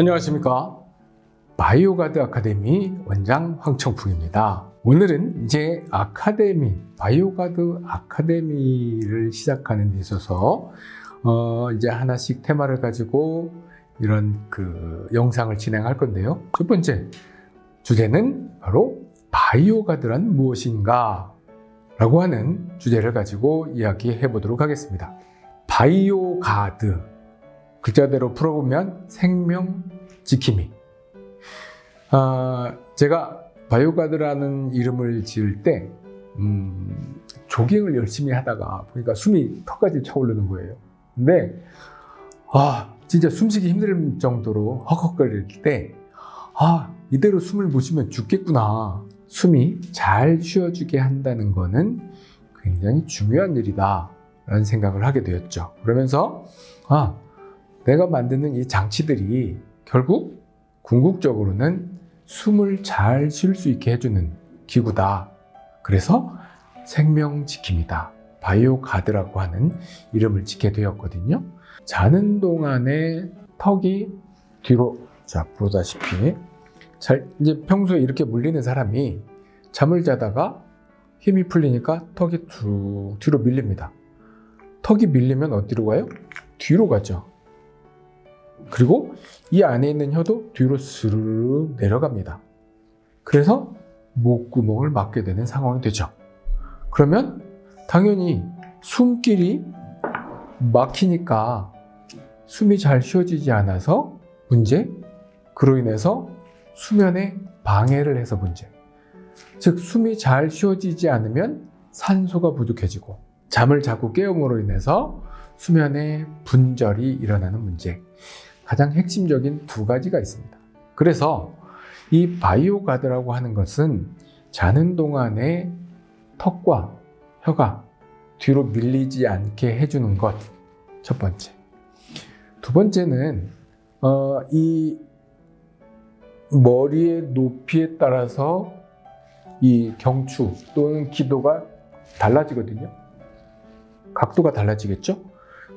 안녕하십니까? 바이오가드 아카데미 원장 황청풍입니다. 오늘은 이제 아카데미 바이오가드 아카데미를 시작하는 데 있어서 어 이제 하나씩 테마를 가지고 이런 그 영상을 진행할 건데요. 첫 번째 주제는 바로 바이오가드란 무엇인가? 라고 하는 주제를 가지고 이야기해 보도록 하겠습니다. 바이오가드 글자대로 풀어보면 생명 지킴이. 아, 제가 바이오가드라는 이름을 지을 때 음, 조깅을 열심히 하다가 보니까 숨이 턱까지 차오르는 거예요. 근데 아 진짜 숨쉬기 힘들 정도로 헉헉거릴 때 아, 이대로 숨을 못 쉬면 죽겠구나. 숨이 잘 쉬어주게 한다는 거는 굉장히 중요한 일이다. 라는 생각을 하게 되었죠. 그러면서 아, 내가 만드는 이 장치들이 결국 궁극적으로는 숨을 잘 쉴 수 있게 해주는 기구다. 그래서 생명지킴이다. 바이오 가드라고 하는 이름을 짓게 되었거든요. 자는 동안에 턱이 뒤로 자 보다시피 잘 이제 평소에 이렇게 물리는 사람이 잠을 자다가 힘이 풀리니까 턱이 쭉 뒤로 밀립니다. 턱이 밀리면 어디로 가요? 뒤로 가죠. 그리고 이 안에 있는 혀도 뒤로 스르륵 내려갑니다. 그래서 목구멍을 막게 되는 상황이 되죠. 그러면 당연히 숨길이 막히니까 숨이 잘 쉬어지지 않아서 문제, 그로 인해서 수면에 방해를 해서 문제. 즉, 숨이 잘 쉬어지지 않으면 산소가 부족해지고 잠을 자꾸 깨움으로 인해서 수면에 분절이 일어나는 문제. 가장 핵심적인 두 가지가 있습니다. 그래서 이 바이오가드라고 하는 것은 자는 동안에 턱과 혀가 뒤로 밀리지 않게 해주는 것. 첫 번째. 두 번째는, 어, 이 머리의 높이에 따라서 이 경추 또는 기도가 달라지거든요. 각도가 달라지겠죠?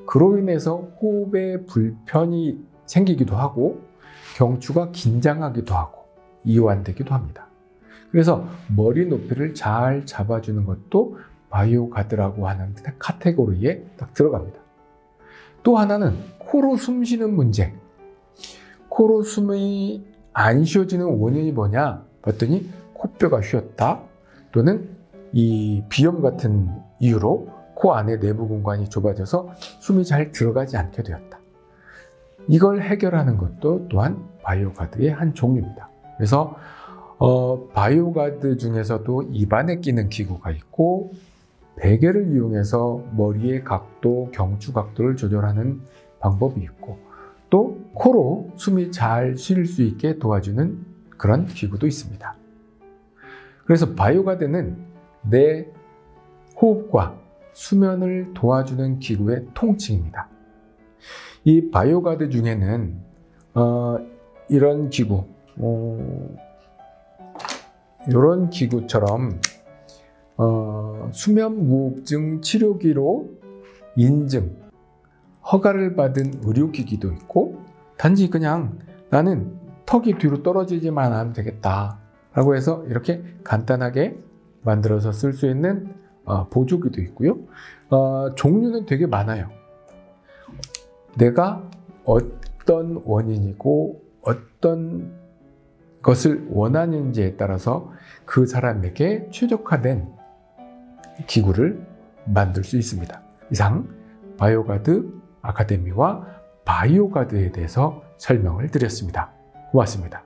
그로 인해서 호흡에 불편이 생기기도 하고 경추가 긴장하기도 하고 이완되기도 합니다. 그래서 머리 높이를 잘 잡아주는 것도 바이오가드라고 하는 카테고리에 딱 들어갑니다. 또 하나는 코로 숨 쉬는 문제. 코로 숨이 안 쉬어지는 원인이 뭐냐 봤더니 코뼈가 휘었다 또는 이 비염 같은 이유로 코 안에 내부 공간이 좁아져서 숨이 잘 들어가지 않게 되었다. 이걸 해결하는 것도 또한 바이오가드의 한 종류입니다. 그래서 어, 바이오가드 중에서도 입안에 끼는 기구가 있고 베개를 이용해서 머리의 각도, 경추 각도를 조절하는 방법이 있고 또 코로 숨이 잘 쉴 수 있게 도와주는 그런 기구도 있습니다. 그래서 바이오가드는 내 호흡과 수면을 도와주는 기구의 통칭입니다. 이 바이오가드 중에는 어, 이런 기구, 어, 이런 기구처럼 어, 수면 무호흡증 치료기로 인증, 허가를 받은 의료기기도 있고 단지 그냥 나는 턱이 뒤로 떨어지지만 하면 되겠다 라고 해서 이렇게 간단하게 만들어서 쓸 수 있는 어, 보조기도 있고요. 어, 종류는 되게 많아요. 내가 어떤 원인이고 어떤 것을 원하는지에 따라서 그 사람에게 최적화된 기구를 만들 수 있습니다. 이상 바이오가드 아카데미와 바이오가드에 대해서 설명을 드렸습니다. 고맙습니다.